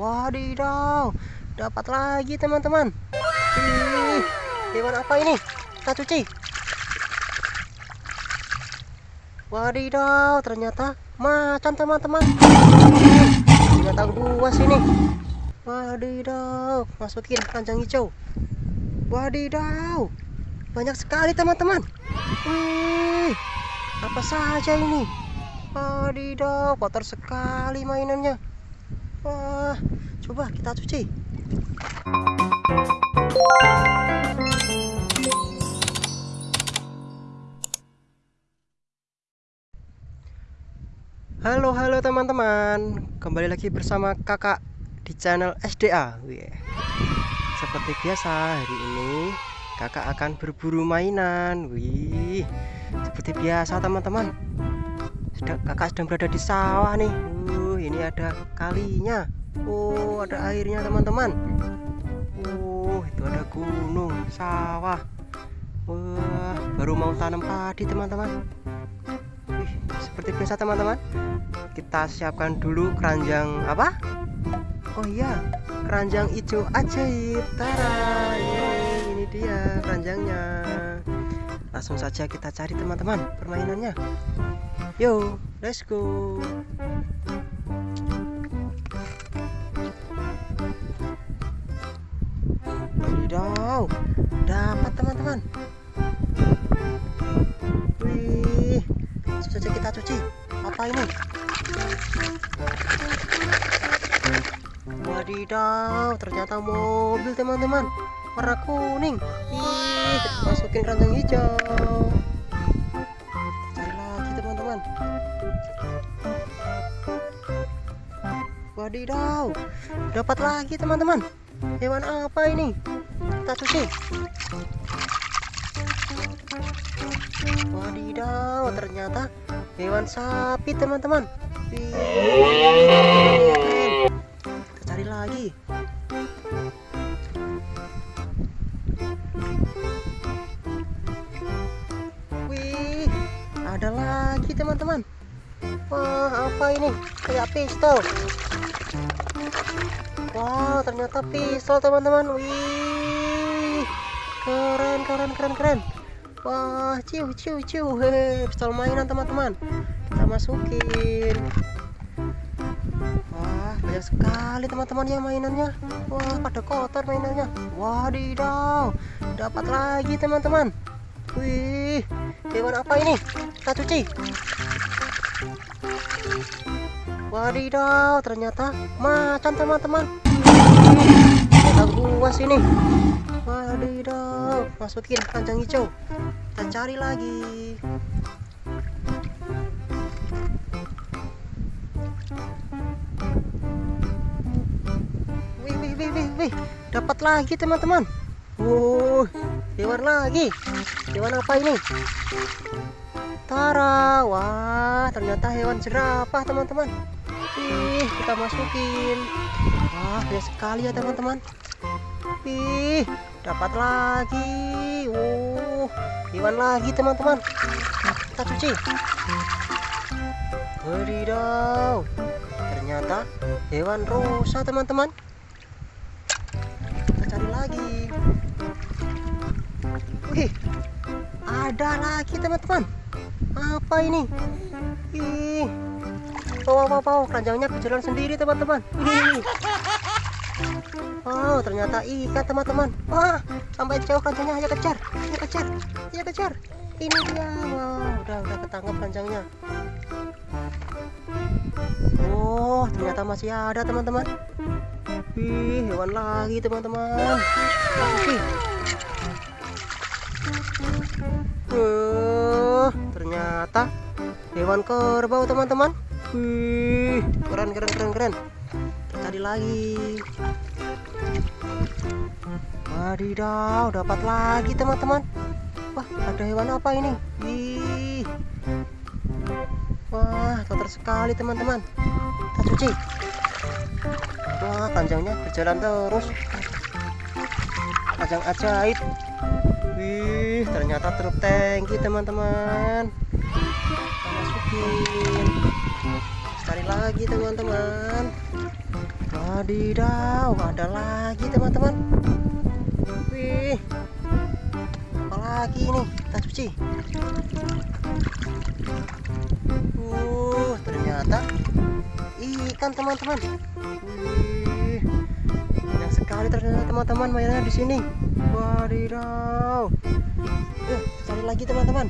Wadidaw, dapat lagi teman-teman. Hewan apa ini? Kita cuci. Wadidaw, ternyata macan teman-teman. Ternyata buas ini. Wadidaw, masukin keranjang hijau. Wadidaw, banyak sekali teman-teman. Wih, apa saja ini? Wadidaw, kotor sekali mainannya. Wah, coba kita cuci. Halo halo teman-teman. Kembali lagi bersama kakak di channel SDA Wih. Seperti biasa hari ini kakak akan berburu mainan. Wih. Seperti biasa teman-teman. Kakak sedang berada di sawah nih Ini ada kalinya. Oh ada airnya teman-teman. Oh itu ada gunung sawah. Wah baru mau tanam padi teman-teman. Seperti biasa teman-teman. Kita siapkan dulu keranjang apa? Oh iya. Keranjang hijau ajaib. Tara. Ini dia keranjangnya. Langsung saja kita cari teman-teman permainannya. Yo let's go Wadidaw dapat teman-teman. Saja kita cuci. Apa ini? Wadidaw ternyata mobil teman-teman. Warna kuning. Ih masukin keranjang hijau. Cari lagi teman-teman. Wadidaw. Dapat lagi teman-teman. Hewan apa ini kita cuci Wadidaw, ternyata hewan sapi teman-teman. Kita cari lagi. Wih, ada lagi teman-teman. Wah, apa ini? Kayak pistol. Wow, ternyata pistol teman-teman. Wih, keren, keren, keren, keren. Wah, ciu ciu ciu. Pistol mainan teman-teman. Kita masukin. Wah, banyak sekali teman-teman ya mainannya. Wah, pada kotor mainannya. Wadidaw. Dapat lagi teman-teman. Wih, hewan apa ini? Kita cuci. Wadidaw, ternyata macan teman-teman. Kita buas ini. Wadidaw, masukin panjang hijau. Kita cari lagi. Wih, wih, wih, wih, wih. Dapat lagi teman-teman. Wow, hewan lagi. Hewan apa ini? Tara, wah, ternyata hewan jerapah teman-teman. Ih, kita masukin. Wah, banyak sekali ya teman-teman. Ih, dapat lagi. Uh, hewan lagi teman-teman. Kita cuci. Wadidaw. Ternyata hewan rusa teman-teman. Kita cari lagi. Wih, ada lagi teman-teman. Apa ini? Ih, wow, wow, wow, keranjangnya berjalan sendiri teman-teman. Oh, ternyata ikan teman-teman. Wah, sampai jauh kancangnya. Ayo kejar, ayo kejar, ayo kejar. Ini dia. Wow, udah udah ketangkap kancangnya. Oh, ternyata masih ada teman-teman. Wih, hewan lagi teman-teman. Uh, ternyata hewan kerbau teman-teman. Wih, keren keren keren keren. Kita cari lagi. Wadidaw, dapat lagi teman-teman. Wah, ada hewan apa ini? Ih. Wah, kotor sekali teman-teman. Kita cuci. Wah, panjangnya berjalan terus. Panjang ajaib. Wih, ternyata truk tangki teman-teman. Masukin. Cari lagi teman-teman. Wadidaw, ada lagi teman-teman. Wih, apa lagi ini? Kita cuci. Uh, ternyata ikan teman-teman. Wih, banyak sekali ternyata teman-teman mainannya di sini. Wadidaw. Yuk, cari lagi teman-teman.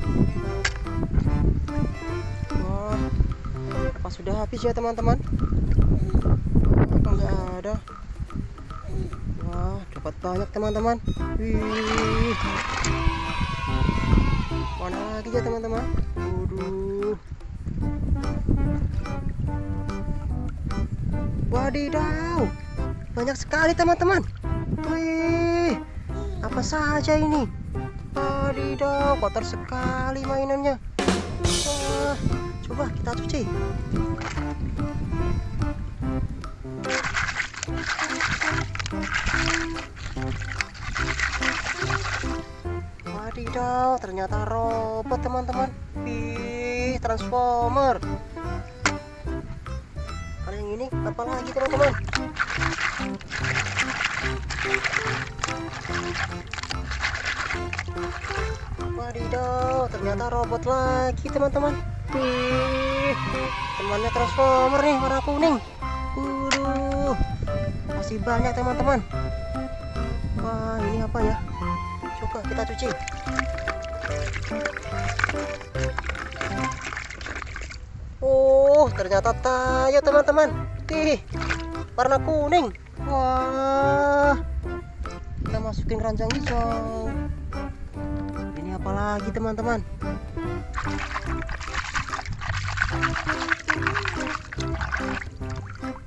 Wah, apa sudah habis ya teman-teman? Nggak ada? Wah, dapat banyak teman-teman. Wih. Mana lagi ya teman-teman? Waduh. Wadidaw. Banyak sekali teman-teman. Wih. Apa saja ini? Wadidaw, kotor sekali mainannya. Wah, coba kita cuci. Wadidaw, ternyata robot teman-teman. Wih, transformer. Kalau yang ini apa lagi teman-teman? Wadidaw, ternyata robot lagi teman-teman. Temannya transformer nih warna kuning. Waduh, masih banyak teman-teman. Wah, ini apa ya? Coba kita cuci. Oh, ternyata tayo teman-teman. Ih, warna kuning. Wah, kita masukin keranjang hijau. Ini apa lagi teman-teman?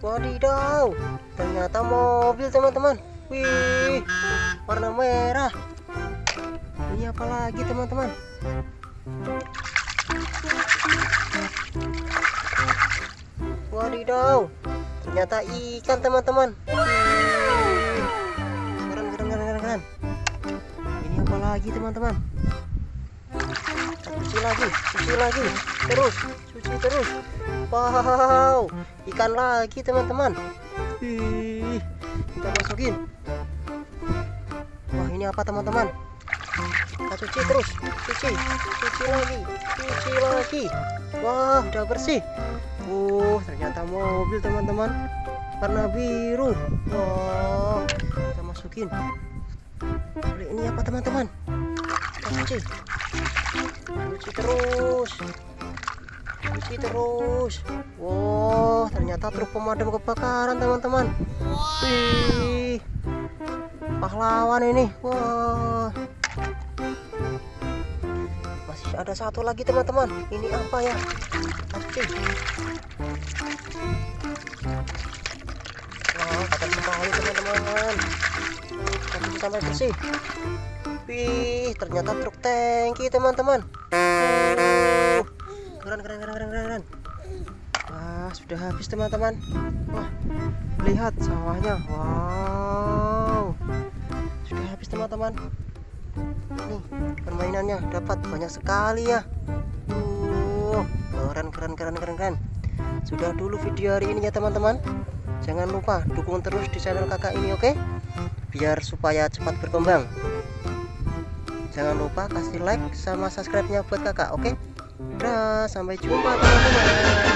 Wadidaw, ternyata mobil teman-teman. Wih, warna merah. Ini apa lagi teman-teman? Wadidaw, ternyata ikan teman-teman. Keren, keren, keren, keren. Ini apa lagi teman-teman? Cuci lagi, cuci lagi, terus, cuci terus. Wow, ikan lagi teman-teman. Kita masukin. Wah, ini apa teman-teman? Kita cuci terus, cuci, cuci lagi, cuci lagi. Wah, udah bersih. Oh, ternyata mobil teman-teman. Warna biru. Wah, kita masukin. Lalu ini apa teman-teman? Kita cuci. Cuci terus. Cuci terus. Wow, ternyata truk pemadam kebakaran teman-teman. Wih, pahlawan ini. Wah. Ada satu lagi teman-teman. Ini apa ya? Cuci. Wah, kotor sekali teman-teman. Cuci sampai bersih. Wih, ternyata truk tangki teman-teman. Uh, keren, keren, keren, keren, keren. Wah, sudah habis teman-teman. Wah, lihat sawahnya. Wow, sudah habis teman-teman. Nih, permainannya dapat banyak sekali ya. Tuh, keren, keren, keren, keren, keren. Sudah dulu video hari ini ya teman-teman. Jangan lupa dukung terus di channel kakak ini, oke? Biar supaya cepat berkembang. Jangan lupa kasih like sama subscribe-nya buat kakak, oke? Udah, sampai jumpa teman-teman.